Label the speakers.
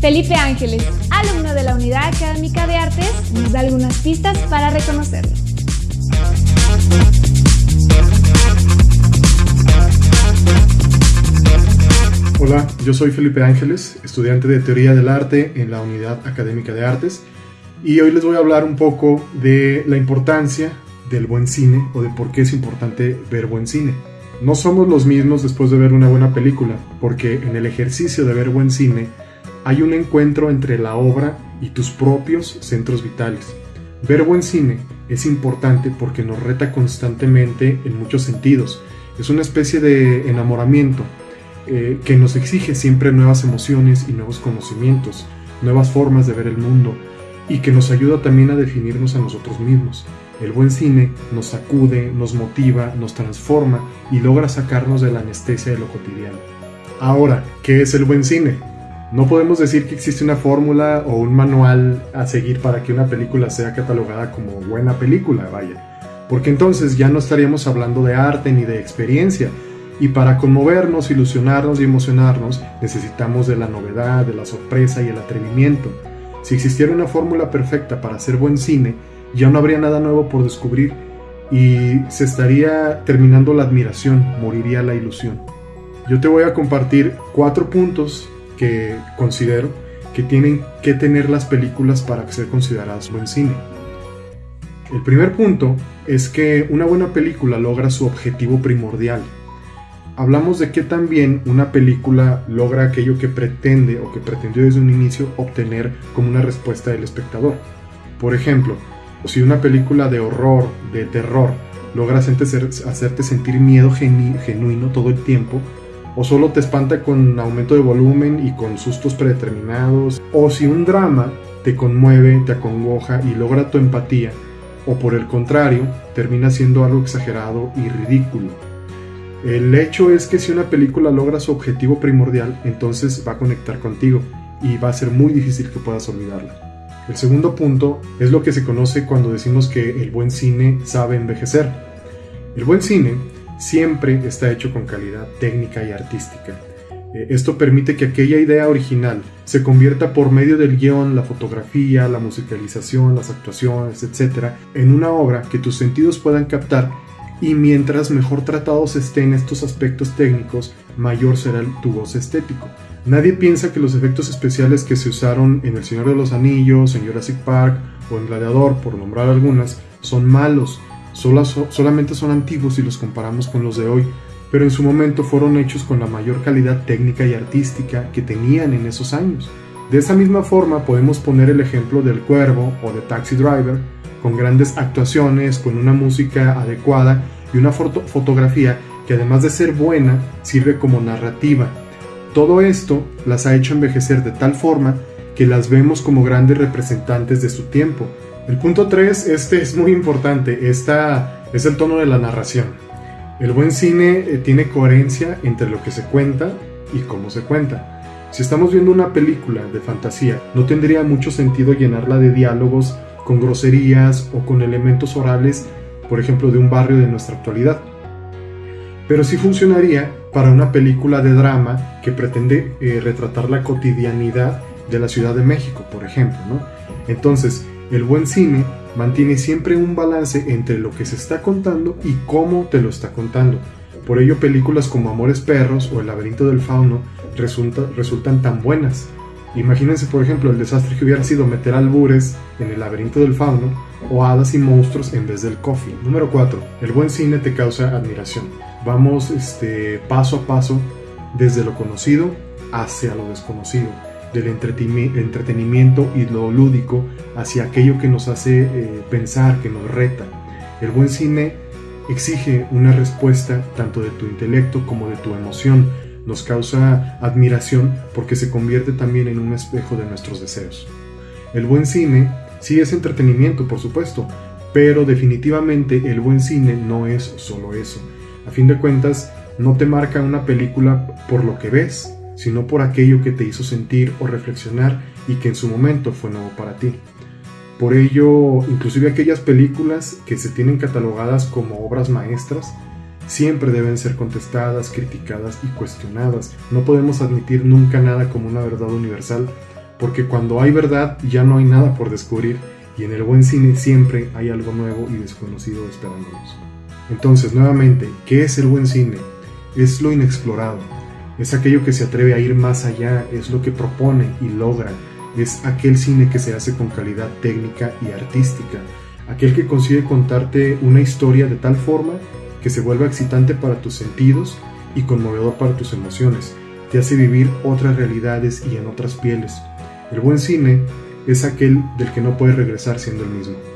Speaker 1: Felipe Ángeles, alumno de la Unidad Académica de Artes, nos da algunas pistas para reconocerlo.
Speaker 2: Hola, yo soy Felipe Ángeles, estudiante de Teoría del Arte en la Unidad Académica de Artes, y hoy les voy a hablar un poco de la importancia del buen cine o de por qué es importante ver buen cine. No somos los mismos después de ver una buena película, porque en el ejercicio de ver buen cine hay un encuentro entre la obra y tus propios centros vitales. Ver buen cine es importante porque nos reta constantemente en muchos sentidos. Es una especie de enamoramiento eh, que nos exige siempre nuevas emociones y nuevos conocimientos, nuevas formas de ver el mundo y que nos ayuda también a definirnos a nosotros mismos. El buen cine nos sacude, nos motiva, nos transforma y logra sacarnos de la anestesia de lo cotidiano. Ahora, ¿qué es el buen cine? No podemos decir que existe una fórmula o un manual a seguir para que una película sea catalogada como buena película, vaya. Porque entonces ya no estaríamos hablando de arte ni de experiencia. Y para conmovernos, ilusionarnos y emocionarnos necesitamos de la novedad, de la sorpresa y el atrevimiento. Si existiera una fórmula perfecta para hacer buen cine, ya no habría nada nuevo por descubrir y se estaría terminando la admiración, moriría la ilusión. Yo te voy a compartir cuatro puntos que considero que tienen que tener las películas para ser consideradas buen cine. El primer punto es que una buena película logra su objetivo primordial, hablamos de que también una película logra aquello que pretende o que pretendió desde un inicio obtener como una respuesta del espectador. Por ejemplo, si una película de horror, de terror, logra hacerte sentir miedo genuino todo el tiempo, o solo te espanta con aumento de volumen y con sustos predeterminados, o si un drama te conmueve, te acongoja y logra tu empatía, o por el contrario, termina siendo algo exagerado y ridículo. El hecho es que si una película logra su objetivo primordial, entonces va a conectar contigo y va a ser muy difícil que puedas olvidarla. El segundo punto es lo que se conoce cuando decimos que el buen cine sabe envejecer. El buen cine siempre está hecho con calidad técnica y artística. Eh, esto permite que aquella idea original se convierta por medio del guion, la fotografía, la musicalización, las actuaciones, etc., en una obra que tus sentidos puedan captar y mientras mejor tratados estén estos aspectos técnicos, mayor será tu goce estético. Nadie piensa que los efectos especiales que se usaron en El Señor de los Anillos, en Jurassic Park o en Gladiador, por nombrar algunas, son malos, solamente son antiguos si los comparamos con los de hoy, pero en su momento fueron hechos con la mayor calidad técnica y artística que tenían en esos años. De esa misma forma podemos poner el ejemplo del Cuervo o de Taxi Driver, con grandes actuaciones, con una música adecuada y una fotografía que además de ser buena, sirve como narrativa. Todo esto las ha hecho envejecer de tal forma que las vemos como grandes representantes de su tiempo. El punto 3, este es muy importante, esta es el tono de la narración. El buen cine eh, tiene coherencia entre lo que se cuenta y cómo se cuenta. Si estamos viendo una película de fantasía, no tendría mucho sentido llenarla de diálogos con groserías o con elementos orales, por ejemplo, de un barrio de nuestra actualidad. Pero sí funcionaría para una película de drama que pretende eh, retratar la cotidianidad de la Ciudad de México, por ejemplo. Entonces, el buen cine mantiene siempre un balance entre lo que se está contando y cómo te lo está contando. Por ello, películas como Amores Perros o El laberinto del fauno resultan tan buenas, Imagínense, por ejemplo, el desastre que hubiera sido meter albures en el laberinto del fauno o hadas y monstruos en vez del coffee. Número 4. El buen cine te causa admiración. Vamos este, paso a paso desde lo conocido hacia lo desconocido, del entretenimiento y lo lúdico hacia aquello que nos hace eh, pensar, que nos reta. El buen cine exige una respuesta tanto de tu intelecto como de tu emoción nos causa admiración porque se convierte también en un espejo de nuestros deseos. El buen cine sí es entretenimiento, por supuesto, pero definitivamente el buen cine no es solo eso. A fin de cuentas, no te marca una película por lo que ves, sino por aquello que te hizo sentir o reflexionar y que en su momento fue nuevo para ti. Por ello, inclusive aquellas películas que se tienen catalogadas como obras maestras, siempre deben ser contestadas, criticadas y cuestionadas. No podemos admitir nunca nada como una verdad universal porque cuando hay verdad ya no hay nada por descubrir y en el buen cine siempre hay algo nuevo y desconocido esperándonos. Entonces, nuevamente, ¿qué es el buen cine? Es lo inexplorado, es aquello que se atreve a ir más allá, es lo que propone y logra, es aquel cine que se hace con calidad técnica y artística, aquel que consigue contarte una historia de tal forma que se vuelva excitante para tus sentidos y conmovedor para tus emociones, te hace vivir otras realidades y en otras pieles. El buen cine es aquel del que no puedes regresar siendo el mismo.